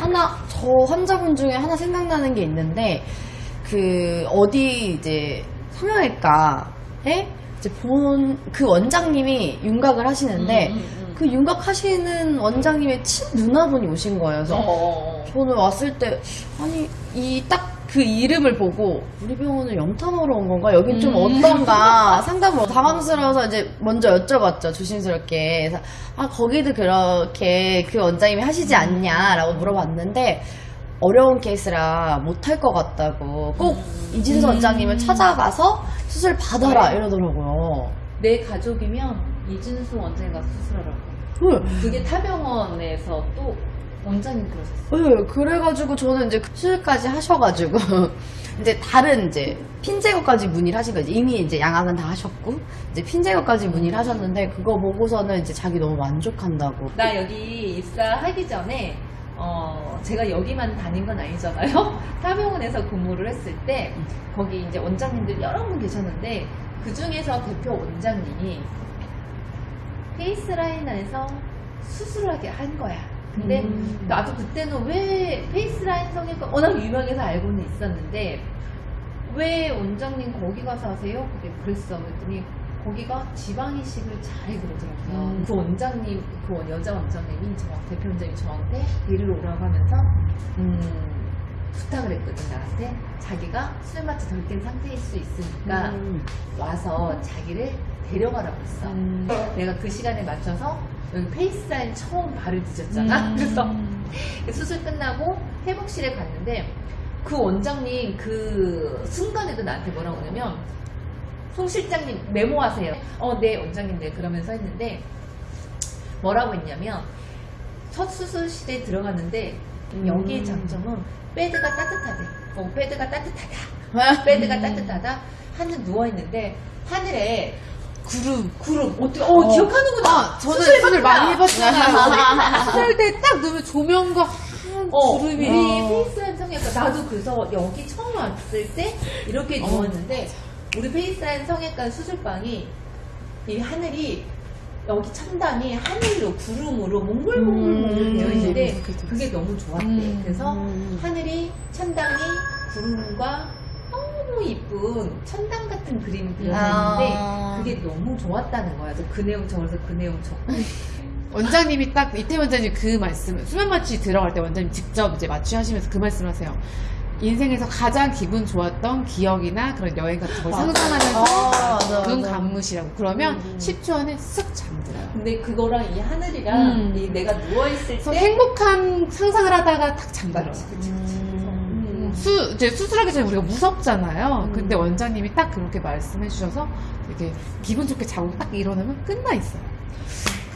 하나 저 환자분 중에 하나 생각나는 게 있는데 그 어디 이제 성형외과에 이제 본 그 원장님이 윤곽을 하시는데 음, 음, 음. 그 윤곽 하시는 원장님의 친 누나분이 오신 거예요. 그래서 어. 저는 왔을 때 아니 이 딱 그 이름을 보고 우리 병원을 염탐하러 온 건가 여긴 좀 음. 어떤가 상담을 당황스러워서 이제 먼저 여쭤봤죠 조심스럽게 그래서 아 거기도 그렇게 그 원장님이 하시지 않냐라고 물어봤는데 어려운 케이스라 못할 것 같다고 꼭 음. 이진수 원장님을 찾아가서 수술 받아라 이러더라고요. 내 가족이면 이준수 원장님 가서 수술하라고. 네. 그게 타병원에서 또 원장님 그러셨어요. 네, 그래가지고 저는 이제 수술까지 하셔가지고 이제 다른 이제 핀 제거까지 문의를 하신 거지 이미 이제 양악은 다 하셨고 이제 핀 제거까지 문의를 하셨는데 그거 보고서는 이제 자기 너무 만족한다고 나 여기 입사하기 전에 어 제가 여기만 다닌 건 아니잖아요. 타병원에서 근무를 했을 때 거기 이제 원장님들 여러 분 계셨는데 그 중에서 대표 원장님이 페이스라인 안에서 수술하게 한 거야. 근데 음. 나도 그때는 왜 페이스라인 성형외과 워낙 유명해서 알고는 있었는데 왜 원장님 거기 가서 하세요? 그게 그랬어. 그랬더니 거기가 지방 이식을 잘해 그러더라고요. 음. 그 원장님, 그 원- 여자 원장님이 저 대표 원장님이 저한테 데리러 오라고 하면서 음, 부탁을 했거든 나한테 자기가 술 맛이 덜 깬 상태일 수 있으니까 음. 와서 자기를 데려가라고 했어. 음. 내가 그 시간에 맞춰서 여기 페이스라인 처음 발을 뒤졌잖아. 음. 그래서 수술 끝나고 회복실에 갔는데 그 원장님 그 순간에도 나한테 뭐라고 하냐면 송 실장님 메모하세요. 어, 네 원장님 네 그러면서 했는데 뭐라고 했냐면 첫 수술실에 들어갔는데 여기의 음. 장점은 베드가 따뜻하대. 어, 베드가 따뜻하다. 베드가 따뜻하다. 하늘 누워 있는데 하늘에 구름, 구름. 어떻게? 어, 어. 기억하는구나. 아, 저는 수술 많이. 해봤잖아요. 수술대 딱 누우면 조명과 어, 구름이. 우리 페이스라인 성형외과 나도 그래서 여기 처음 왔을 때 이렇게 어, 누웠는데 우리 페이스라인 성형외과 수술방이 이 하늘이 여기 천장이 하늘로 구름으로 몽글몽글 음, 되어 있는데 그렇게 돼 그게 너무 좋았대. 음, 그래서 음. 하늘이 천장이 구름과 너무 이쁜 천당 같은 그림이 그려졌는데 아. 그게 너무 좋았다는 거야. 그래서 그 내용 적어서 그 내용 적고 원장님이 딱 이태 원장님 그 말씀 수면 마취 들어갈 때 원장님 직접 이제 마취하시면서 그 말씀하세요. 인생에서 가장 기분 좋았던 기억이나 그런 여행 같은 걸 상상하면서 아, 맞아, 눈 맞아. 감으시라고 그러면 음. 10초 안에 쓱 잠들어요. 근데 그거랑 이 하늘이랑 음. 이 내가 누워있을 때 행복한 상상을 하다가 탁 잠들어요. 그치, 그치, 그치. 음. 수, 이제 수술하기 전에 우리가 무섭잖아요. 음. 근데 원장님이 딱 그렇게 말씀해 주셔서 되게 기분 좋게 자고 딱 일어나면 끝나 있어요.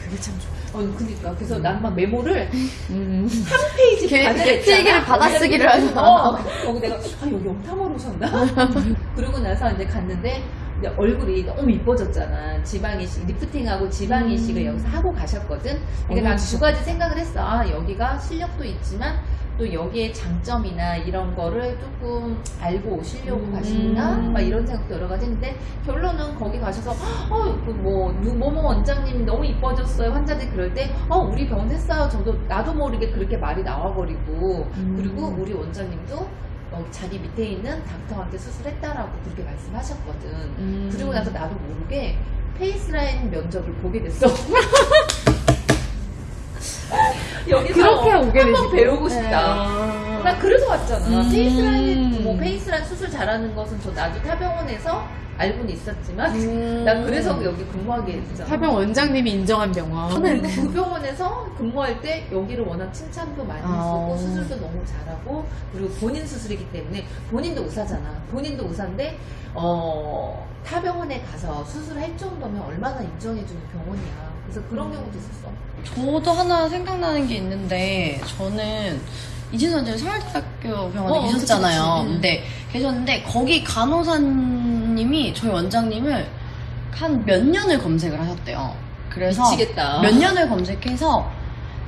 그게 참 좋아요. 어, 그니까. 그래서 난 막 메모를 음. 한 페이지 게- 반을 게- 했잖아. 필기를 받아쓰기를 하잖아. 어, 거기 내가, 아, 여기 염탐하러 오셨나? 그러고 나서 이제 갔는데, 이제 얼굴이 너무 이뻐졌잖아. 지방이식, 리프팅하고 지방이식을 음. 여기서 하고 가셨거든. 그러니까 난 두. 가지 생각을 했어. 아, 여기가 실력도 있지만, 또 여기에 장점이나 이런 거를 조금 알고 오시려고 음. 가시나? 막 이런 생각도 여러 가지 했는데, 결론은 거기 가셔서, 어, 그 뭐, 누, 뭐뭐 원장님이 너무 이뻐졌어요. 환자들이 그럴 때, 어, 우리 병원 했어요. 저도, 나도 모르게 그렇게 말이 나와버리고, 음. 그리고 우리 원장님도 어, 자기 밑에 있는 닥터한테 수술했다라고 그렇게 말씀하셨거든. 음. 그리고 나서 나도 모르게 페이스라인 면접을 보게 됐어. 여기서 그렇게 오게 한번 되시고. 배우고 싶다. 네. 나 그래서 왔잖아. 음. 페이스라인, 뭐 페이스라인 수술 잘하는 것은 저 나도 타병원에서 알고는 있었지만, 음. 나 그래서 여기 근무하게 됐잖아. 타병원 원장님이 인정한 병원. 그리고 그 병원에서 근무할 때 여기를 워낙 칭찬도 많이 아. 했었고 수술도 너무 잘하고 그리고 본인 수술이기 때문에 본인도 의사잖아. 본인도 의사인데 어, 타 병원에 가서 수술할 정도면 얼마나 인정해주는 병원이야. 그래서 그런 경우도 있었어. 저도 하나 생각나는 게 있는데 저는 이진수 원장님 서울대학교 병원에 어, 그치, 계셨잖아요. 그치. 응. 근데 계셨는데 거기 간호사님이 저희 원장님을 한 몇 년을 검색을 하셨대요. 그래서 미치겠다. 몇 년을 검색해서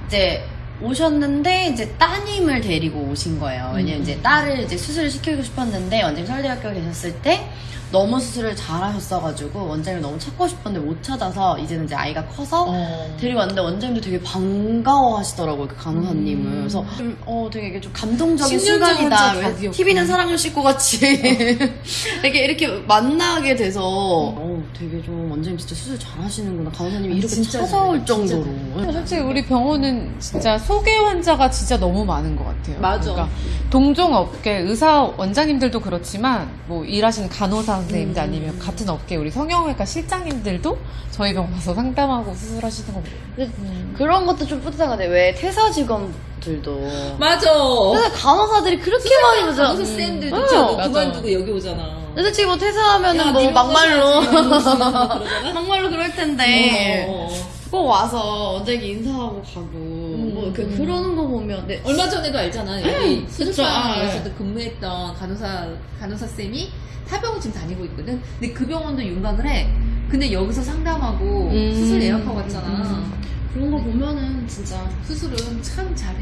이제 오셨는데 이제 따님을 데리고 오신 거예요. 왜냐면 이제 딸을 이제 수술을 시키고 싶었는데 원장님 서울대학교 계셨을 때 너무 수술을 잘 하셨어가지고 원장님 너무 찾고 싶었는데 못 찾아서 이제는 이제 아이가 커서 어. 데리고 왔는데 원장님도 되게 반가워 하시더라고요 그 간호사님을 그래서 좀, 어 되게 좀 감동적인 10년 순간이다 왜. TV는 사랑을 싣고 같이 이렇게 이렇게 만나게 돼서 어 되게 좀 원장님 진짜 수술 잘 하시는구나 간호사님이 이렇게 진짜 찾아올. 진짜 정도로 솔직히 우리 병원은 진짜 소개 환자가 진짜 너무 많은 것 같아요. 맞아. 그러니까 동종 업계 의사 원장님들도 그렇지만 뭐 일하시는 간호사 선생님들 아니면 같은 업계 우리 성형외과 실장님들도 저희 병원 와서 상담하고 수술하시는 거 근데 그런 것도 좀 뿌듯한 것 같아요 왜 퇴사 직원들도 맞아. 퇴사 간호사들이 그렇게 많이 오죠 간호사 쌤들도 음. 저 맞아. 그만두고 여기 오잖아. 솔직히 뭐 퇴사하면은 야, 뭐네 막말로 명까지 하지. 그러잖아? 막말로 그럴 텐데 어, 어, 어. 꼭 와서 원장님 인사하고 가고 뭐 그, 그러는 거 보면 네. 얼마 전에도 알잖아. 여기 아, 수술방에서도 근무했던 간호사 간호사 쌤이 타병원 지금 다니고 있거든. 근데 그 병원도 윤곽을 해. 근데 여기서 상담하고 음. 수술 예약하고 왔잖아. 그런 거 보면은 진짜 수술은 참 잘해.